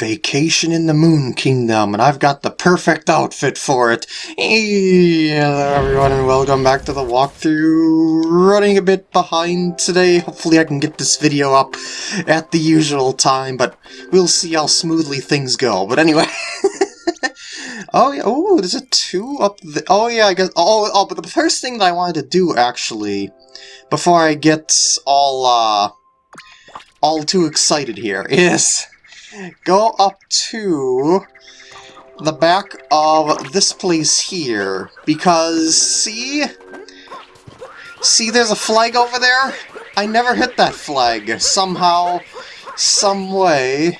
Vacation in the Moon Kingdom, and I've got the perfect outfit for it. Hello everyone, and welcome back to the walkthrough. Running a bit behind today. Hopefully I can get this video up at the usual time, but we'll see how smoothly things go. But anyway... oh, yeah, oh, there's a two up the... Oh, yeah, I guess... Oh, oh, but the first thing that I wanted to do, actually, before I get all, uh... all too excited here, is go up to the back of this place here, because, see? See, there's a flag over there? I never hit that flag, somehow, some way,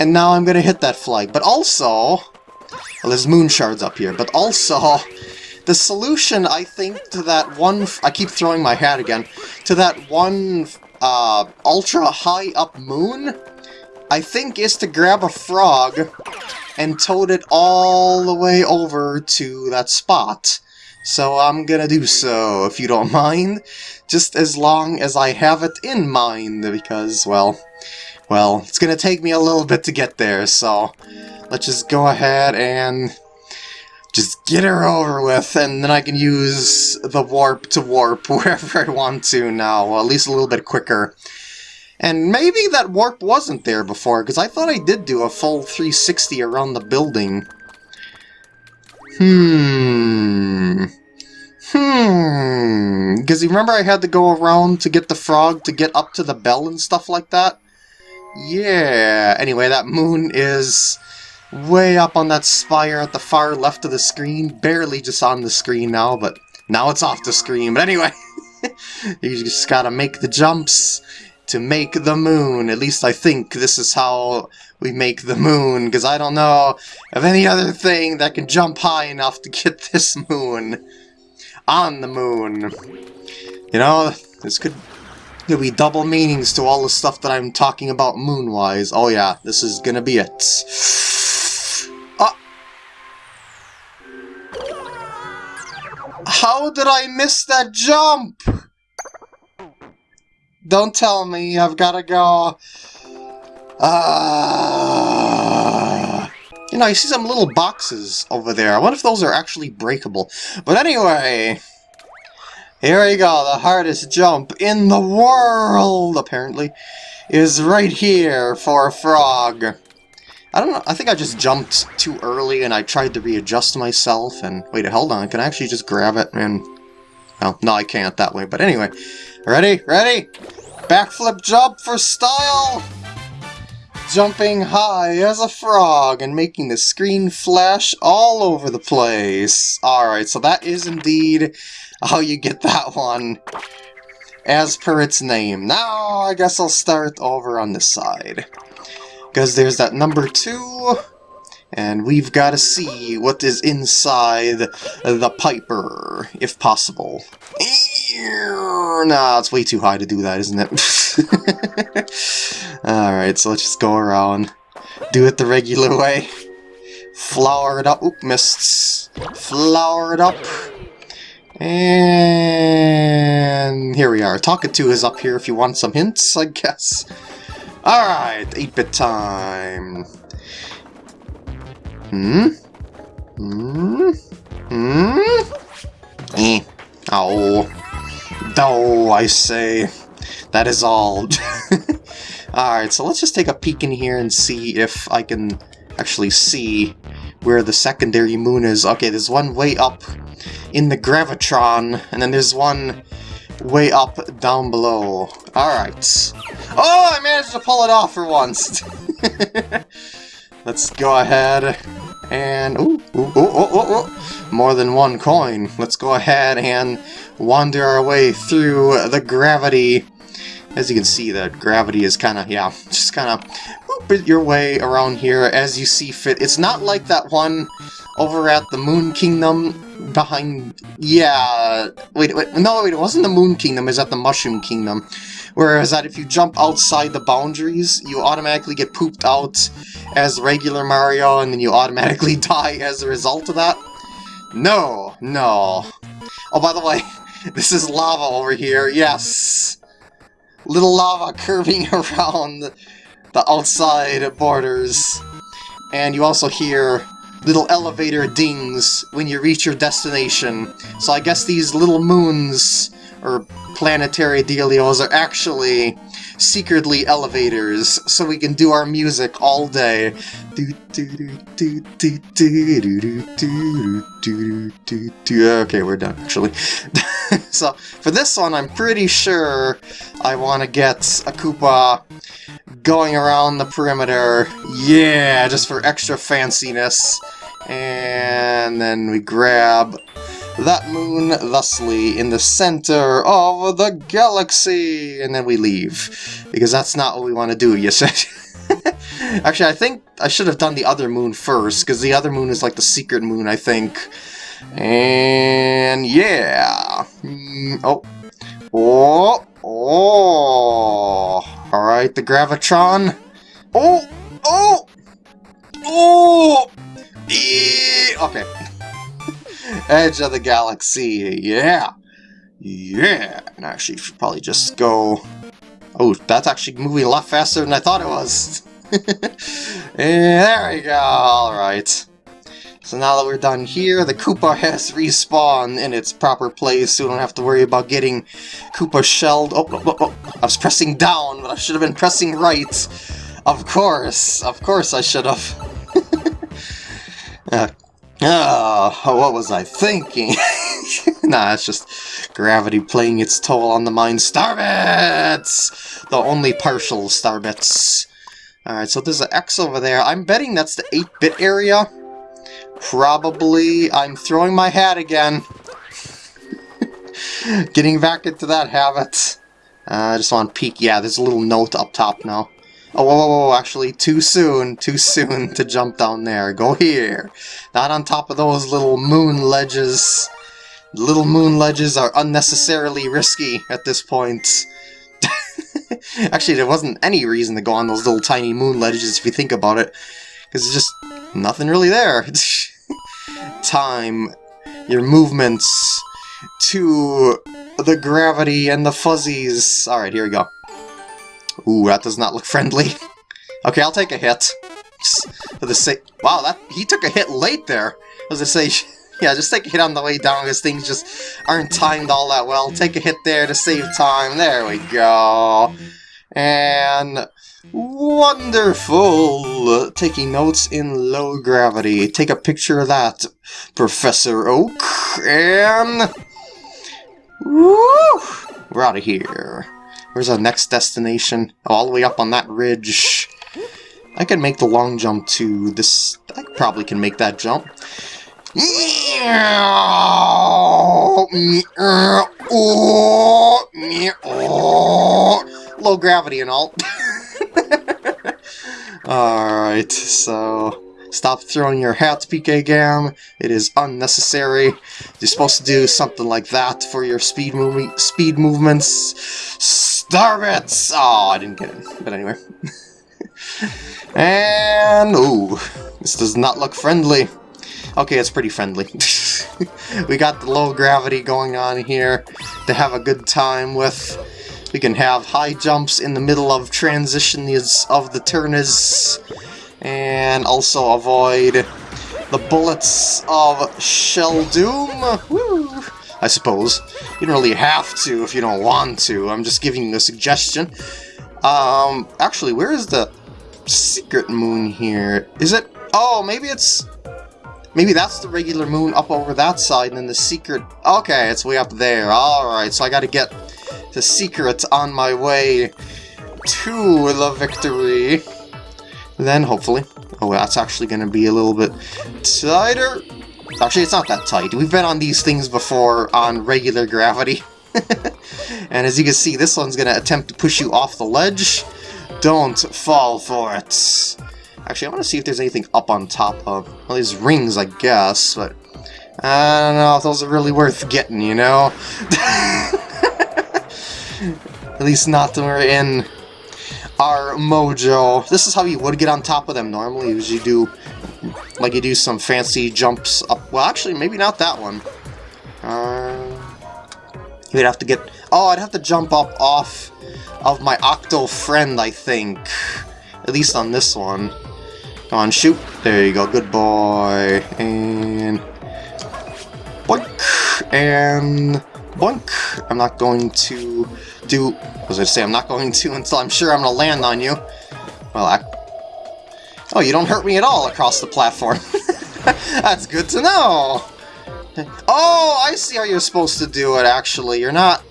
and now I'm gonna hit that flag. But also, well, there's moon shards up here, but also, the solution, I think, to that one, I keep throwing my hat again, to that one uh, ultra high up moon, I think is to grab a frog and tote it all the way over to that spot. So I'm gonna do so, if you don't mind, just as long as I have it in mind, because, well, well, it's gonna take me a little bit to get there, so let's just go ahead and just get her over with, and then I can use the warp to warp wherever I want to now, at least a little bit quicker. And maybe that warp wasn't there before, because I thought I did do a full 360 around the building. Hmm... Hmm... Because you remember I had to go around to get the frog to get up to the bell and stuff like that? Yeah... Anyway, that moon is way up on that spire at the far left of the screen. Barely just on the screen now, but now it's off the screen. But anyway, you just gotta make the jumps to make the moon. At least I think this is how we make the moon, because I don't know of any other thing that can jump high enough to get this moon on the moon. You know, this could There'll be double meanings to all the stuff that I'm talking about moon-wise. Oh yeah, this is gonna be it. Uh, how did I miss that jump? Don't tell me I've got to go... Uh... You know, you see some little boxes over there. I wonder if those are actually breakable. But anyway... Here we go, the hardest jump in the world, apparently, is right here for a frog. I don't know, I think I just jumped too early and I tried to readjust myself and... Wait, hold on, can I actually just grab it and... Well, no, I can't that way, but anyway. Ready? Ready? Backflip jump for style! Jumping high as a frog and making the screen flash all over the place. Alright, so that is indeed how you get that one as per its name. Now, I guess I'll start over on this side. Because there's that number two, and we've got to see what is inside the Piper, if possible. Nah, it's way too high to do that, isn't it? Alright, so let's just go around. Do it the regular way. Flower it up. Oop, missed. Flower it up. And here we are. Talkatoo is up here if you want some hints, I guess. Alright, 8-bit time. Hmm? Hmm? Hmm? Eh. Oh. Oh, I say. That is all. Alright, so let's just take a peek in here and see if I can actually see where the secondary moon is. Okay, there's one way up in the Gravitron, and then there's one way up down below. Alright. Oh, I managed to pull it off for once! Let's go ahead and... Ooh, ooh, ooh, ooh, ooh, More than one coin. Let's go ahead and wander our way through the gravity. As you can see, the gravity is kind of, yeah, just kind of your way around here as you see fit. It's not like that one over at the Moon Kingdom behind... Yeah... Wait, wait, no, wait, it wasn't the Moon Kingdom, it was at the Mushroom Kingdom. Whereas that if you jump outside the boundaries, you automatically get pooped out as regular Mario, and then you automatically die as a result of that. No, no. Oh, by the way, this is lava over here, yes! Little lava curving around the outside borders. And you also hear little elevator dings when you reach your destination. So I guess these little moons, or planetary dealios, are actually secretly elevators, so we can do our music all day. Okay, we're done, actually. so, for this one, I'm pretty sure I want to get a Koopa going around the perimeter. Yeah, just for extra fanciness. And then we grab that moon thusly in the center of the galaxy, and then we leave. Because that's not what we want to do, you said. Actually, I think I should have done the other moon first, because the other moon is like the secret moon, I think. And yeah. Mm, oh. Oh. Oh. Alright, the Gravitron. Oh. Oh. Oh. Okay. Edge of the Galaxy, yeah! Yeah! And actually, should probably just go... Oh, that's actually moving a lot faster than I thought it was! there we go, alright. So now that we're done here, the Koopa has respawned in its proper place, so we don't have to worry about getting Koopa shelled. Oh, oh, oh, oh, I was pressing down, but I should have been pressing right. Of course, of course I should have. uh, Oh, what was I thinking? nah, it's just gravity playing its toll on the mind. Starbits! The only partial Starbits. Alright, so there's an X over there. I'm betting that's the 8-bit area. Probably. I'm throwing my hat again. Getting back into that habit. Uh, I just want to peek. Yeah, there's a little note up top now. Oh, whoa, whoa, whoa, actually, too soon, too soon to jump down there. Go here. Not on top of those little moon ledges. Little moon ledges are unnecessarily risky at this point. actually, there wasn't any reason to go on those little tiny moon ledges if you think about it. Because there's just nothing really there. Time, your movements, to the gravity and the fuzzies. Alright, here we go. Ooh, that does not look friendly. okay, I'll take a hit. For the sake... Wow, that he took a hit late there. I say, yeah, just take a hit on the way down because things just aren't timed all that well. Take a hit there to save time. There we go. And... Wonderful! Taking notes in low gravity. Take a picture of that, Professor Oak. And... Woo! We're out of here. Where's our next destination? Oh, all the way up on that ridge. I can make the long jump to this... I probably can make that jump. Low gravity and all. Alright, so... Stop throwing your hats, PK Gam. It is unnecessary. You're supposed to do something like that for your speed movie speed movements. Starbits! Oh, I didn't get it. But anyway. and ooh, this does not look friendly. Okay, it's pretty friendly. we got the low gravity going on here to have a good time with. We can have high jumps in the middle of transitions of the turners and also avoid the bullets of Shelldoom. Woo! I suppose. You don't really have to if you don't want to. I'm just giving you a suggestion. Um, actually, where is the secret moon here? Is it? Oh, maybe it's... Maybe that's the regular moon up over that side, and then the secret... Okay, it's way up there. Alright, so I gotta get the secret on my way to the victory. Then, hopefully... Oh, that's actually to be a little bit tighter. Actually, it's not that tight. We've been on these things before on regular gravity. and as you can see, this one's going to attempt to push you off the ledge. Don't fall for it. Actually, I want to see if there's anything up on top of... Well, these rings, I guess, but... I don't know if those are really worth getting, you know? At least not when we're in our mojo. This is how you would get on top of them normally, is you do, like you do some fancy jumps up. Well, actually, maybe not that one. Uh, you'd have to get, oh, I'd have to jump up off of my Octo friend, I think. At least on this one. Come on, shoot. There you go. Good boy. And... Boink. And... Boink. I'm not going to do... What was I say? I'm not going to until I'm sure I'm going to land on you. Well, I... Oh, you don't hurt me at all across the platform. That's good to know. Oh, I see how you're supposed to do it, actually. You're not...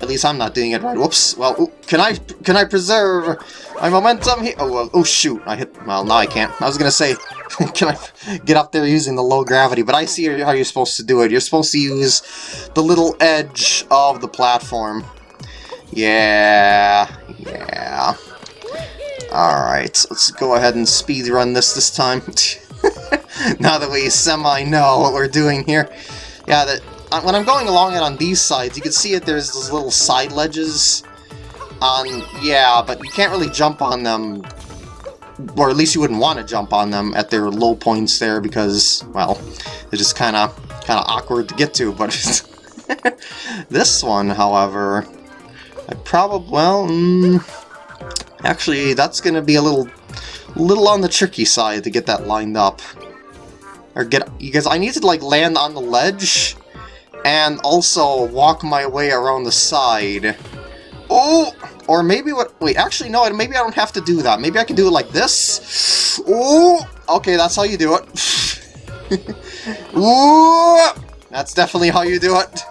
At least I'm not doing it right. Whoops. Well, ooh, can I can I preserve my momentum here? Oh, well, oh, shoot. I hit... Well, now I can't. I was going to say, can I get up there using the low gravity? But I see how you're supposed to do it. You're supposed to use the little edge of the platform. Yeah. Yeah. Alright, let's go ahead and speed run this this time. now that we semi-know what we're doing here. Yeah, that uh, when I'm going along it on these sides, you can see it. There's those little side ledges on... Yeah, but you can't really jump on them, or at least you wouldn't want to jump on them at their low points there because, well, they're just kind of kind of awkward to get to. But this one, however, I probably well, mm, actually, that's going to be a little little on the tricky side to get that lined up. Or get, because I need to like land on the ledge and also walk my way around the side. Oh! Or maybe what... Wait, actually, no, maybe I don't have to do that. Maybe I can do it like this. Oh! Okay, that's how you do it. Ooh! That's definitely how you do it.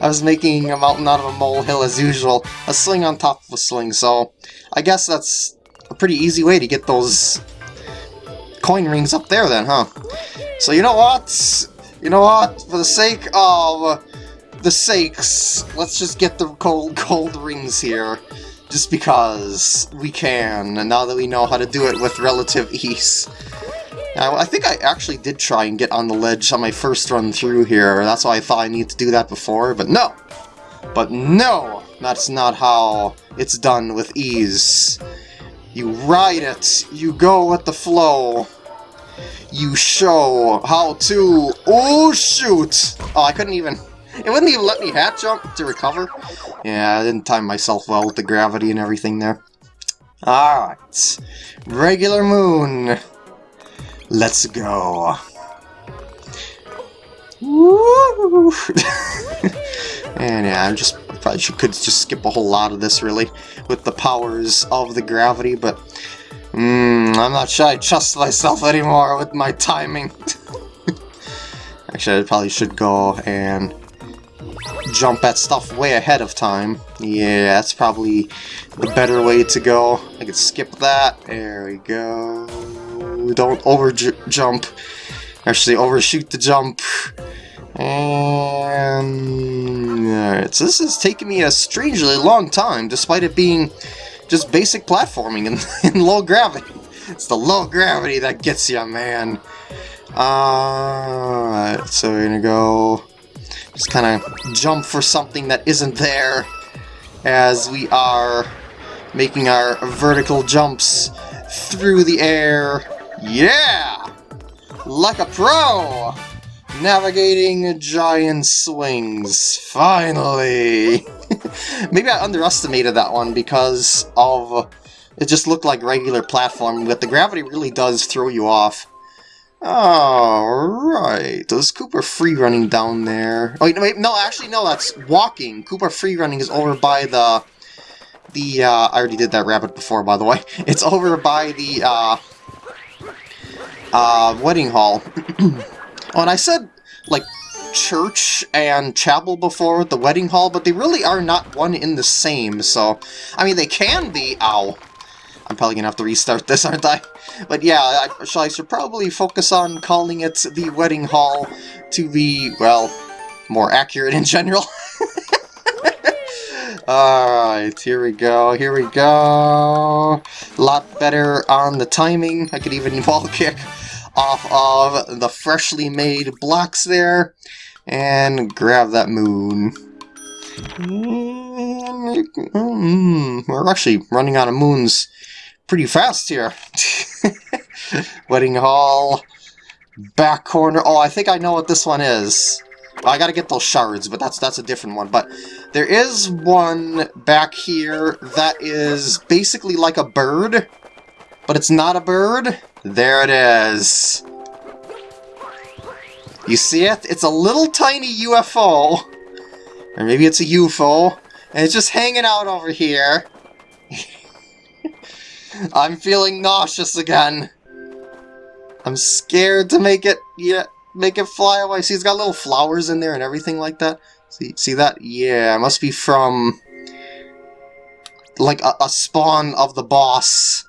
I was making a mountain out of a molehill as usual. A sling on top of a sling, so I guess that's a pretty easy way to get those coin rings up there then, huh? So you know what? You know what? For the sake of the sakes, let's just get the gold, gold rings here. Just because we can, and now that we know how to do it with relative ease. I think I actually did try and get on the ledge on my first run through here. That's why I thought I needed to do that before, but no! But no! That's not how it's done with ease. You ride it. You go with the flow. You show how to... Oh, shoot! Oh, I couldn't even... It wouldn't even let me hat jump to recover. Yeah, I didn't time myself well with the gravity and everything there. Alright. Regular moon. Let's go. And yeah, I'm just probably should, could just skip a whole lot of this, really, with the powers of the gravity, but mm, I'm not sure I trust myself anymore with my timing. Actually, I probably should go and jump at stuff way ahead of time. Yeah, that's probably the better way to go. I could skip that. There we go. Don't over jump. Actually, overshoot the jump. And... Alright, so this has taken me a strangely long time, despite it being just basic platforming in, in low gravity. It's the low gravity that gets you, man. Alright, so we're gonna go... Just kind of jump for something that isn't there as we are making our vertical jumps through the air. Yeah! Like a pro! Navigating giant swings. Finally! Maybe I underestimated that one because of... It just looked like regular platform, but the gravity really does throw you off. Alright, there's Koopa free running down there. Oh, wait, wait, no, actually, no, that's walking. Koopa free running is over by the... The, uh, I already did that rabbit before, by the way. It's over by the, uh... Uh, wedding hall. Oh, and I said, like, church and chapel before with the wedding hall, but they really are not one in the same, so... I mean, they can be... Ow. I'm probably gonna have to restart this, aren't I? But yeah, I, I should probably focus on calling it the wedding hall to be, well, more accurate in general. Alright, here we go, here we go. A lot better on the timing. I could even wall kick off of the freshly made blocks there and grab that moon. Mm, we're actually running out of moons pretty fast here. Wedding Hall, back corner. Oh, I think I know what this one is. I gotta get those shards, but that's that's a different one. But There is one back here that is basically like a bird, but it's not a bird. There it is. You see it? It's a little tiny UFO. Or maybe it's a UFO. And it's just hanging out over here. I'm feeling nauseous again. I'm scared to make it, yeah, make it fly away. See, it's got little flowers in there and everything like that. See, see that? Yeah, it must be from, like, a, a spawn of the boss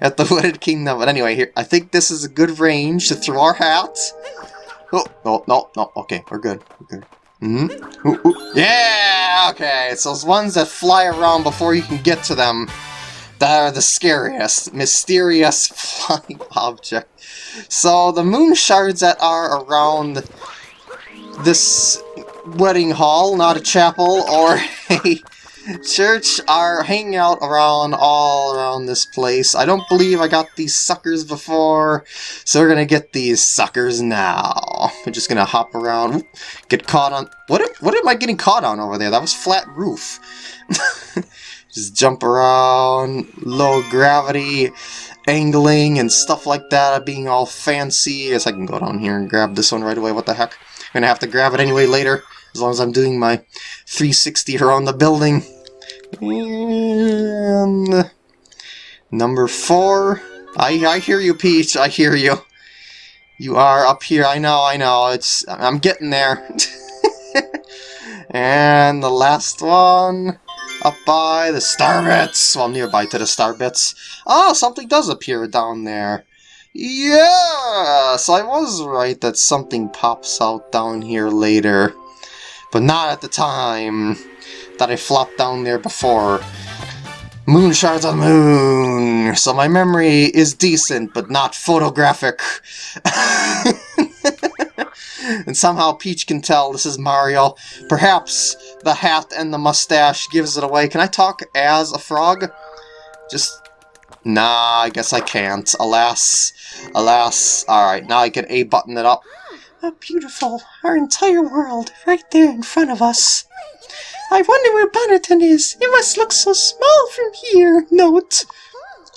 at the Wooded Kingdom. But anyway, here, I think this is a good range to throw our hat. Oh, no, no, no, okay, we're good, we're good. Mm hmm ooh, ooh. Yeah! Okay, it's those ones that fly around before you can get to them that are the scariest. Mysterious flying object. So, the moon shards that are around this wedding hall, not a chapel or a church, are hanging out around all around this place. I don't believe I got these suckers before, so we're gonna get these suckers now. We're just gonna hop around, get caught on... What, what am I getting caught on over there? That was flat roof. just jump around, low gravity, angling, and stuff like that, being all fancy. I guess I can go down here and grab this one right away, what the heck. I'm gonna have to grab it anyway later, as long as I'm doing my 360 around the building. And number four. I I hear you, Peach. I hear you. You are up here. I know. I know. It's I'm getting there. and the last one up by the star bits. Well, nearby to the star bits. Oh, ah, something does appear down there. Yes, I was right that something pops out down here later. But not at the time that I flopped down there before. Moon shards on the moon! So my memory is decent, but not photographic. and somehow Peach can tell this is Mario. Perhaps the hat and the mustache gives it away. Can I talk as a frog? Just... Nah, I guess I can't. Alas. Alas. Alright, now I can A-button it up. Oh, beautiful. Our entire world, right there in front of us. I wonder where Bonneton is. It must look so small from here. Note.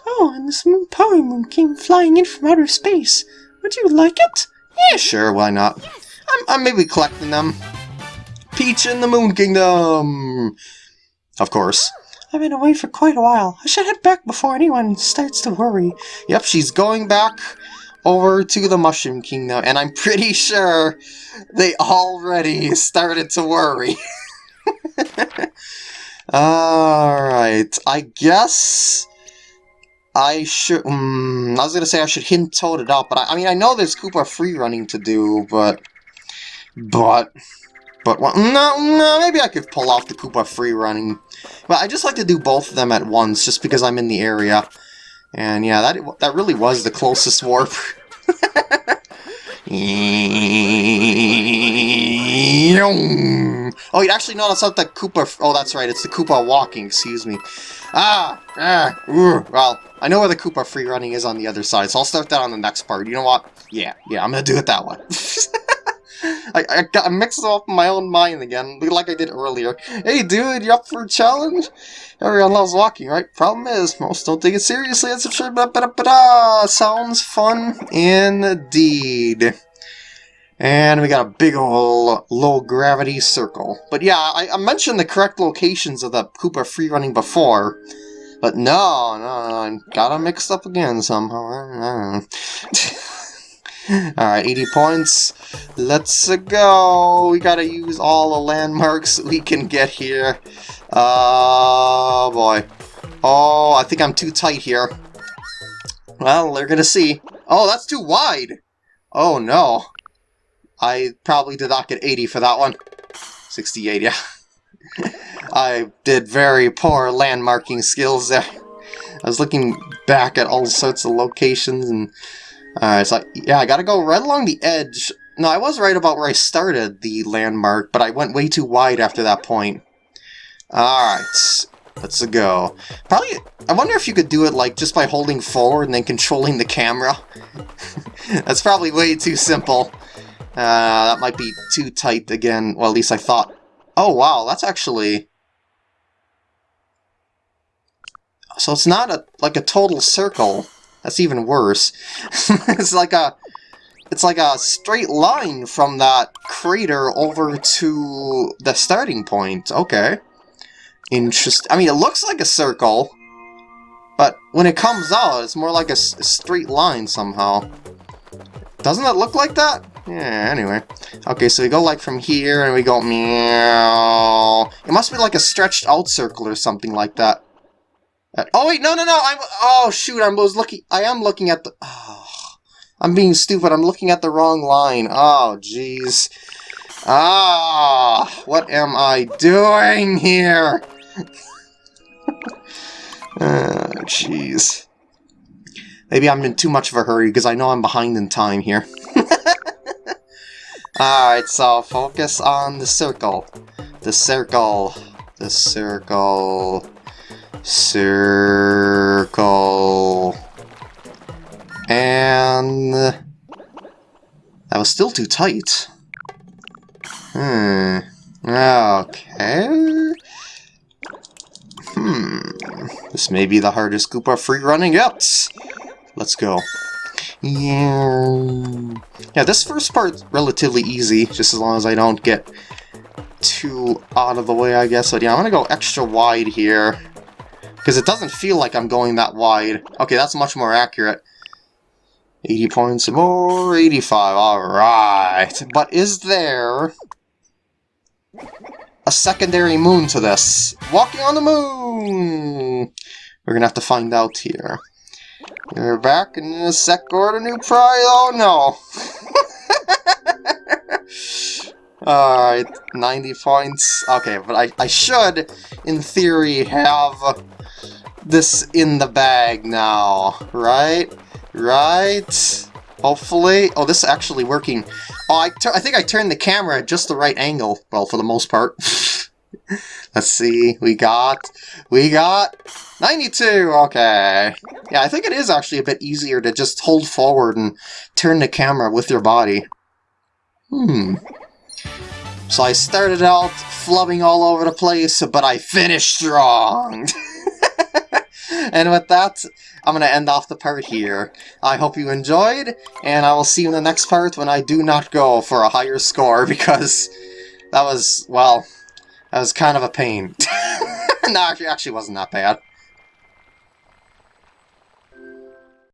Oh, and this moon power moon came flying in from outer space. Would you like it? Yeah, sure, why not? I'm, I'm maybe collecting them. Peach in the Moon Kingdom! Of course. I've been away for quite a while. I should head back before anyone starts to worry. Yep, she's going back over to the Mushroom Kingdom, and I'm pretty sure they already started to worry. Alright, I guess I should... Um, I was going to say I should hint Toad it up, but I, I, mean, I know there's Koopa free running to do, but... But... But, well, no, no, maybe I could pull off the Koopa free running. But I just like to do both of them at once, just because I'm in the area. And yeah, that that really was the closest warp. oh, actually, no, that's not the Koopa... Oh, that's right, it's the Koopa walking, excuse me. Ah! Ah! Well, I know where the Koopa free running is on the other side, so I'll start that on the next part. You know what? Yeah, yeah, I'm gonna do it that way. I, I got mixed up in my own mind again, like I did earlier. Hey dude, you up for a challenge? Everyone loves walking, right? Problem is, most don't take it seriously. It's a sure, but but sounds fun indeed. And we got a big ol' low gravity circle. But yeah, I, I mentioned the correct locations of the Koopa free running before. But no, no, I got them mixed up again somehow. Alright, 80 points. Let's go. We gotta use all the landmarks we can get here. Oh, boy. Oh, I think I'm too tight here. Well, they're gonna see. Oh, that's too wide! Oh, no. I probably did not get 80 for that one. 68, yeah. I did very poor landmarking skills there. I was looking back at all sorts of locations and uh, it's like, yeah, I gotta go right along the edge. No, I was right about where I started the landmark, but I went way too wide after that point. Alright, let's go. Probably, I wonder if you could do it like just by holding forward and then controlling the camera. That's probably way too simple. Uh, that might be too tight again. Well, at least I thought Oh, wow, that's actually... So it's not a like a total circle. That's even worse. it's like a it's like a straight line from that crater over to the starting point. Okay. Interesting. I mean, it looks like a circle, but when it comes out, it's more like a, straight line somehow. Doesn't it look like that? Yeah, anyway. Okay, so we go like from here, and we go meow. It must be like a stretched out circle or something like that. Uh, oh wait, no, no, no, I'm, oh shoot, I was looking, I am looking at the, oh, I'm being stupid, I'm looking at the wrong line. Oh, jeez. Ah, what am I doing here? oh, jeez. Maybe I'm in too much of a hurry because I know I'm behind in time here. Alright, so focus on the circle. The circle. The circle. Circle. And... That was still too tight. Hmm. Okay. Hmm. This may be the hardest Koopa free running yet. Let's go. Yeah. Yeah, this first part's relatively easy, just as long as I don't get too out of the way, I guess. But yeah, I'm gonna go extra wide here. Because it doesn't feel like I'm going that wide. Okay, that's much more accurate. 80 points more, 85, alright. But is there a secondary moon to this? Walking on the moon! We're gonna have to find out here. We're back in a sec order new prize. Oh no! Alright, 90 points. Okay, but I, I should, in theory, have this in the bag now, right? Right? Hopefully. Oh, this is actually working. Oh, I, I think I turned the camera at just the right angle. Well, for the most part. Let's see. We got... We got... 92! Okay. Yeah, I think it is actually a bit easier to just hold forward and turn the camera with your body. Hmm. So I started out flubbing all over the place, but I finished strong! and with that, I'm going to end off the part here. I hope you enjoyed, and I will see you in the next part when I do not go for a higher score, because that was, well, that was kind of a pain. no, actually, actually wasn't that bad.